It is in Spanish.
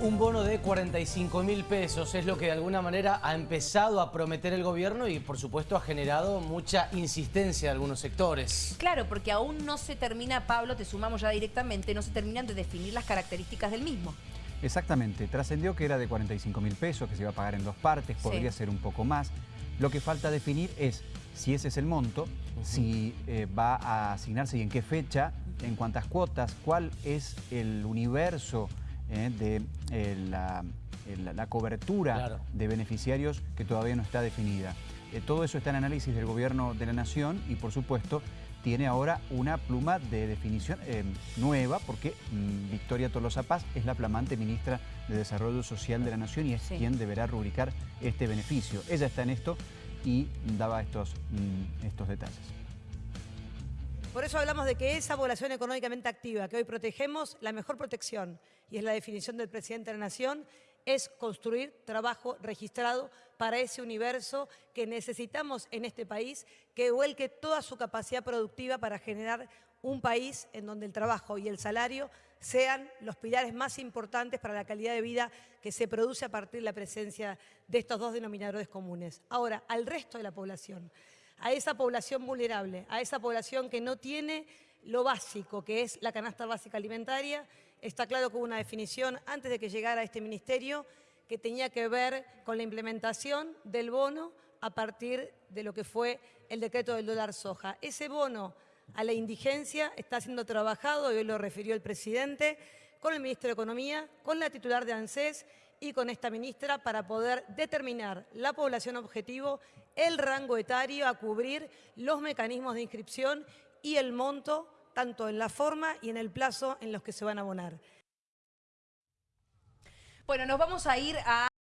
Un bono de 45 mil pesos es lo que de alguna manera ha empezado a prometer el gobierno y por supuesto ha generado mucha insistencia de algunos sectores. Claro, porque aún no se termina, Pablo, te sumamos ya directamente, no se terminan de definir las características del mismo. Exactamente, trascendió que era de 45 mil pesos, que se iba a pagar en dos partes, podría ser un poco más. Lo que falta definir es si ese es el monto, si eh, va a asignarse y en qué fecha, en cuántas cuotas, cuál es el universo eh, de eh, la, cobertura de beneficiarios que todavía no está definida. todo eso está en análisis del Gobierno de la Nación y, por supuesto, tiene ahora una pluma de definición nueva porque mm, Victoria Tolosa Paz es la flamante ministra de Desarrollo Social de la Nación y es quien deberá rubricar este beneficio. Ella está en esto y daba estos, mm, estos detalles. Por eso hablamos de que esa población económicamente activa que hoy protegemos, la mejor protección, y es la definición del presidente de la Nación, es construir trabajo registrado para ese universo que necesitamos en este país, que vuelque toda su capacidad productiva para generar un país en donde el trabajo y el salario sean los pilares más importantes para la calidad de vida que se produce a partir de la presencia de estos dos denominadores comunes. Ahora, al resto de la población, a esa población vulnerable, a esa población que no tiene lo básico, que es la canasta básica alimentaria. Está claro que hubo una definición antes de que llegara a este ministerio que tenía que ver con la implementación del bono a partir de lo que fue el decreto del dólar soja. Ese bono a la indigencia está siendo trabajado, y hoy lo refirió el presidente, con el ministro de Economía, con la titular de ANSES y con esta ministra para poder determinar la población objetivo, el rango etario a cubrir, los mecanismos de inscripción y el monto, tanto en la forma y en el plazo en los que se van a abonar. Bueno, nos vamos a ir a...